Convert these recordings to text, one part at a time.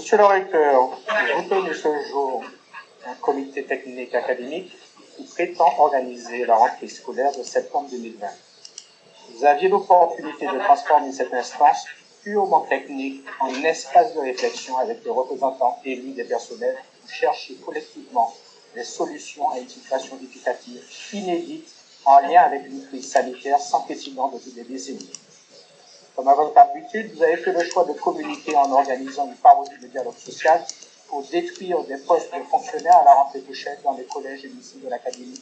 Monsieur le recteur, vous tenez ce jour un comité technique académique qui prétend organiser la rentrée scolaire de septembre 2020. Vous aviez l'opportunité de transformer cette instance purement technique en espace de réflexion avec les représentants élus des personnels pour chercher collectivement des solutions à une situation éducative inédite en lien avec une crise sanitaire sans précédent depuis des décennies. Comme votre habitude, vous avez fait le choix de communiquer en organisant une parodie de dialogue social pour détruire des postes de fonctionnaires à la rentrée prochaine dans les collèges et lycées de l'Académie,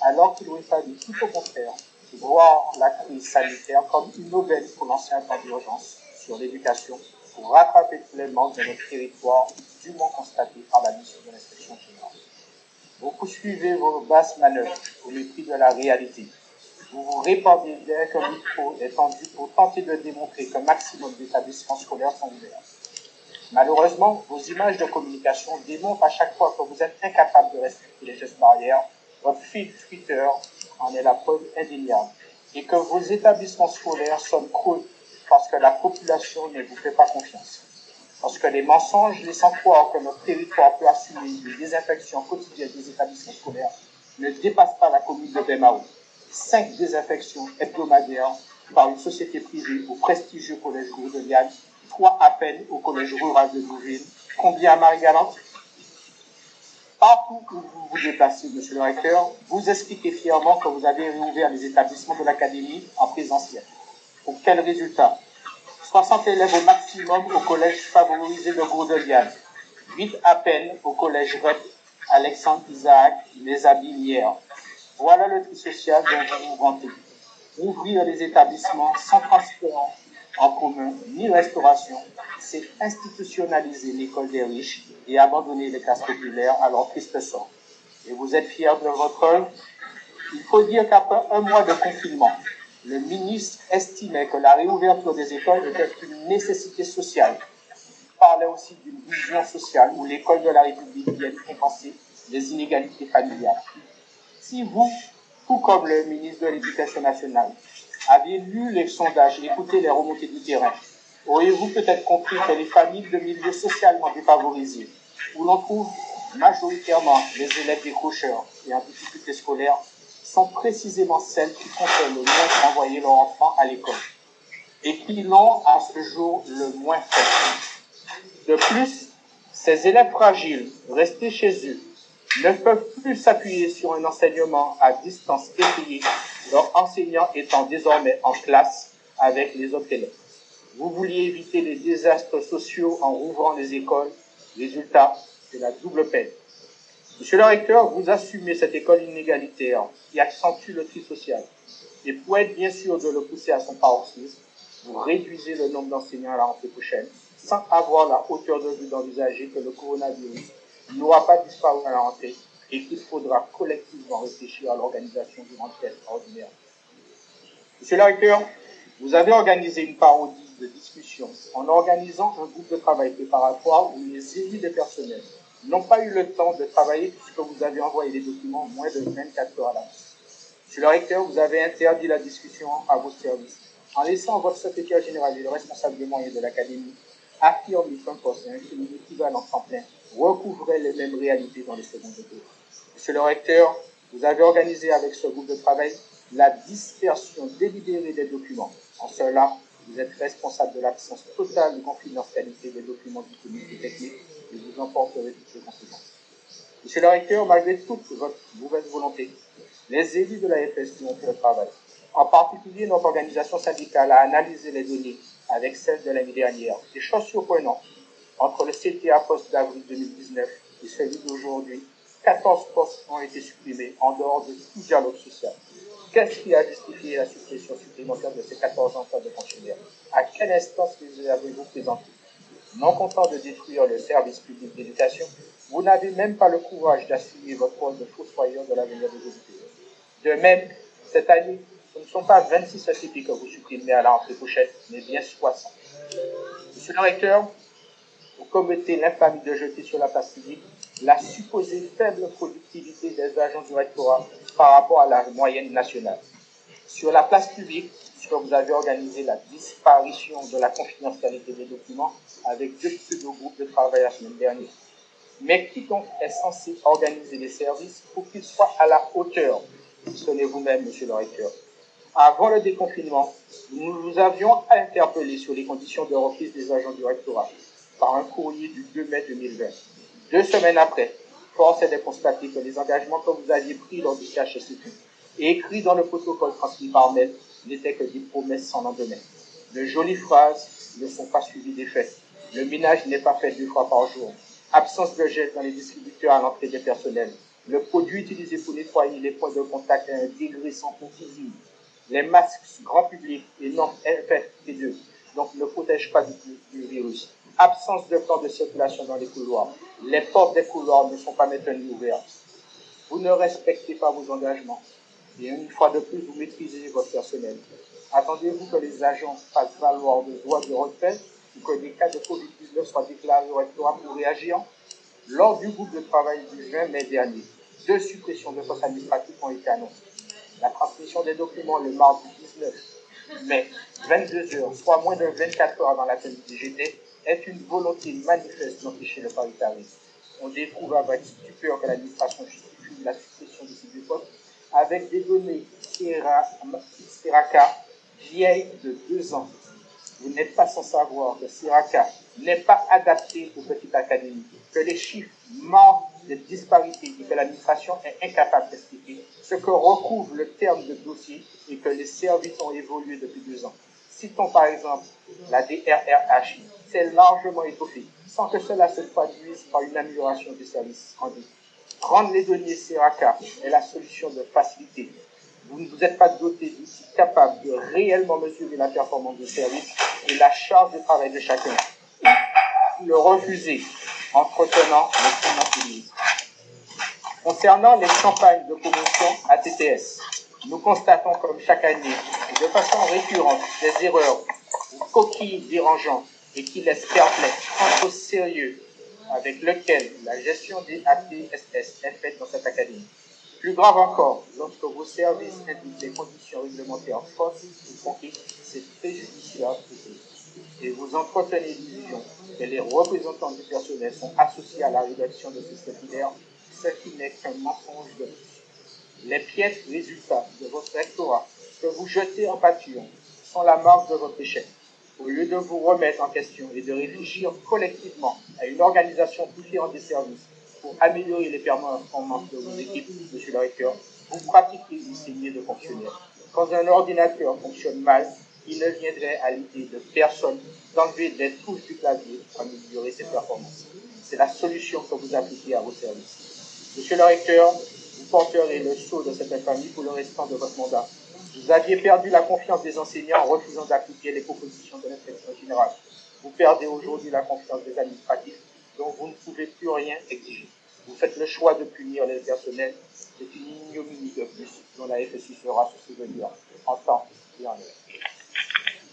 alors qu'il aurait fallu tout au contraire voir la crise sanitaire comme une nouvelle pour l'ancien plan d'urgence sur l'éducation pour rattraper les manques de notre territoire dûment constatés par la mission de l'inspection générale. Vous poursuivez vos basses manœuvres au mépris de la réalité. Vous vous répandez dès qu'un micro est tendu pour tenter de démontrer qu'un maximum d'établissements scolaires sont ouverts. Malheureusement, vos images de communication démontrent à chaque fois que vous êtes incapable de respecter les gestes barrières. Votre feed Twitter en est la preuve indéniable. Et que vos établissements scolaires sont creux parce que la population ne vous fait pas confiance. Parce que les mensonges laissant croire que notre territoire peut assumer une désinfection quotidienne des établissements scolaires ne dépassent pas la commune de Bemao. Cinq désinfections hebdomadaires par une société privée au prestigieux collège Gourdeliane, trois peine au collège rural de Bouville. Combien à Marie-Galante Partout où vous vous déplacez, monsieur le recteur, vous expliquez fièrement que vous avez réouvert les établissements de l'académie en présentiel. Pour quel résultat? 60 élèves au maximum au collège favorisé de Gourdeliane, 8 à peine au collège REP Alexandre Isaac Les Abilières. Voilà le tri social dont vous vous vantez. Ouvrir les établissements sans transport en commun ni restauration, c'est institutionnaliser l'école des riches et abandonner les classes populaires à leur triste sort. Et vous êtes fiers de votre œuvre? Il faut dire qu'après un mois de confinement, le ministre estimait que la réouverture des écoles était une nécessité sociale. Il parlait aussi d'une vision sociale où l'école de la République vient compenser les inégalités familiales. Si vous, tout comme le ministre de l'Éducation nationale, aviez lu les sondages écouté les remontées du terrain, auriez-vous peut-être compris que les familles de milieux socialement défavorisés, où l'on trouve majoritairement les élèves décrocheurs et en difficulté scolaire, sont précisément celles qui comptent le moins envoyer leur enfant à l'école et qui l'ont à ce jour le moins fait? De plus, ces élèves fragiles restés chez eux ne peuvent plus s'appuyer sur un enseignement à distance étayé, leur enseignant étant désormais en classe avec les autres élèves. Vous vouliez éviter les désastres sociaux en rouvrant les écoles. Résultat, c'est la double peine. Monsieur le recteur, vous assumez cette école inégalitaire qui accentue le tri social. Et pour être bien sûr de le pousser à son paroxysme, vous réduisez le nombre d'enseignants à la rentrée prochaine sans avoir la hauteur de vue d'envisager que le coronavirus n'aura pas disparu à la rentrée et qu'il faudra collectivement réfléchir à l'organisation d'une rentrée extraordinaire. Monsieur le recteur, vous avez organisé une parodie de discussion en organisant un groupe de travail préparatoire où les élus des personnels n'ont pas eu le temps de travailler puisque vous avez envoyé les documents moins de 24 heures à l'avance. Monsieur le recteur, vous avez interdit la discussion à vos services en laissant votre secrétaire général et le responsable des moyens de l'académie affirmer qu'un poste et un équivalent temps plein recouvraient les mêmes réalités dans les secondes tours. Monsieur le recteur, vous avez organisé avec ce groupe de travail la dispersion délibérée des documents. En cela, vous êtes responsable de l'absence totale de confidentialité des documents disponibles et techniques et vous en porterez toutes les conséquences. Monsieur le recteur, malgré toute votre mauvaise volonté, les élus de la FSU ont fait le travail. En particulier, notre organisation syndicale a analysé les données avec celles de l'année dernière. Des choses surprenantes. Entre le CTA poste d'avril 2019 et celui d'aujourd'hui, 14 postes ont été supprimés en dehors de tout dialogue social. Qu'est-ce qui a justifié la suppression supplémentaire de ces 14 emplois de fonctionnaires? À quelle instance les avez-vous présentés? Non content de détruire le service public d'éducation, vous n'avez même pas le courage d'assumer votre rôle de fossoyeur de l'avenir des éducateurs. De même, cette année, ce ne sont pas 26 ECP que vous supprimez à la rentrée prochaine, mais bien 60. Monsieur le recteur, vous commettez l'infamie de jeter sur la place publique la supposée faible productivité des agents du rectorat par rapport à la moyenne nationale. Sur la place publique, puisque vous avez organisé la disparition de la confidentialité des documents avec deux pseudo-groupes de travail la semaine dernière. Mais qui donc est censé organiser les services pour qu'ils soient à la hauteur Sonnez vous-même, monsieur le recteur. Avant le déconfinement, nous vous avions interpellé sur les conditions de reprise des agents du rectorat par un courrier du 2 mai 2020. Deux semaines après, force est de constater que les engagements que vous aviez pris lors du CHSCQ et écrits dans le protocole transmis par mail n'étaient que des promesses sans lendemain. De jolies phrases ne sont pas suivies des faits. Le ménage n'est pas fait deux fois par jour. Absence de gel dans les distributeurs à l'entrée des personnels. Le produit utilisé pour nettoyer les points de contact est un degré sans confusion. Les masques grand public et non FFP2 donc ne protègent pas du, virus. Absence de plan de circulation dans les couloirs. Les portes des couloirs ne sont pas maintenues ouvertes. Vous ne respectez pas vos engagements. Et une fois de plus, vous maîtrisez votre personnel. Attendez-vous que les agents fassent valoir le droit de retrait ou que des cas de Covid-19 soient déclarés au rectorat pour réagir Lors du groupe de travail du 20 mai dernier, deux suppressions de postes administratifs ont été annoncées. La transmission des documents le mardi 19 mai, 22 heures, soit moins de 24 heures avant la tenue du GT, est une volonté manifeste d'empêcher le paritarisme. On découvre avec stupeur que l'administration justifie la suppression de ces postes avec des données Siraka vieilles de deux ans. Vous n'êtes pas sans savoir que Siraka n'est pas adapté aux petites académies, que les chiffres manquent de disparités et que l'administration est incapable d'expliquer ce que recouvre le terme de dossier et que les services ont évolué depuis deux ans. Citons par exemple la DRRH, c'est largement étoffé, sans que cela se traduise par une amélioration des services rendus. Rendre les données Siraka est la solution de facilité. Vous ne vous êtes pas doté d'outils capables de réellement mesurer la performance du service et la charge de travail de chacun. Le refuser, entretenant le Concernant les campagnes de promotion ATTS, nous constatons comme chaque année, de façon récurrente, des erreurs ou coquilles dérangeantes et qui laissent perplexe quant au sérieux avec lequel la gestion des APSS est faite dans cette académie. Plus grave encore, lorsque vos services indiquent des conditions réglementaires fausses ou conquises, c'est préjudiciable et vous entretenez l'illusion que les représentants du personnel sont associés à la rédaction de ce circulaire, ce qui n'est qu'un mensonge de plus. Les pièces résultats de votre rectorat que vous jetez en pâture sont la marque de votre échec au lieu de vous remettre en question et de réfléchir collectivement à une organisation différente des services pour améliorer les performances de vos équipes, monsieur le recteur, vous pratiquez une saignée de fonctionnaires. Quand un ordinateur fonctionne mal, il ne viendrait à l'idée de personne d'enlever des touches du clavier pour améliorer ses performances. C'est la solution que vous appliquez à vos services. Monsieur le recteur, vous porterez le sceau de cette infamie pour le restant de votre mandat. Vous aviez perdu la confiance des enseignants en refusant d'appliquer les propositions de l'inspection générale. Vous perdez aujourd'hui la confiance des administratifs dont vous ne pouvez plus rien exiger. Vous faites le choix de punir les personnels. C'est une ignominie de plus dont la FSU sera se souvenir en temps et en heure.